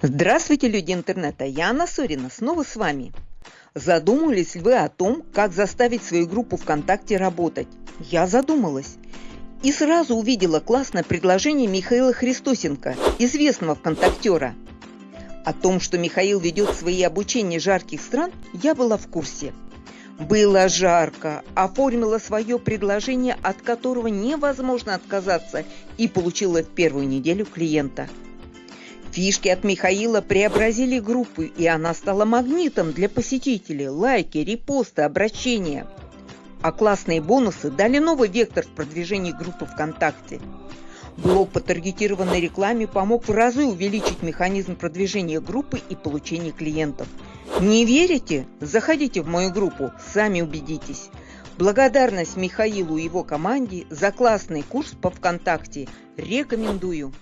Здравствуйте, люди интернета! Я Анна Сорина, снова с вами. Задумывались ли вы о том, как заставить свою группу ВКонтакте работать? Я задумалась. И сразу увидела классное предложение Михаила Христосенко, известного ВКонтактера. О том, что Михаил ведет свои обучения жарких стран, я была в курсе. Было жарко, оформила свое предложение, от которого невозможно отказаться, и получила в первую неделю клиента – Фишки от Михаила преобразили группу, и она стала магнитом для посетителей. Лайки, репосты, обращения. А классные бонусы дали новый вектор в продвижении группы ВКонтакте. Блог по таргетированной рекламе помог в разы увеличить механизм продвижения группы и получения клиентов. Не верите? Заходите в мою группу, сами убедитесь. Благодарность Михаилу и его команде за классный курс по ВКонтакте. Рекомендую.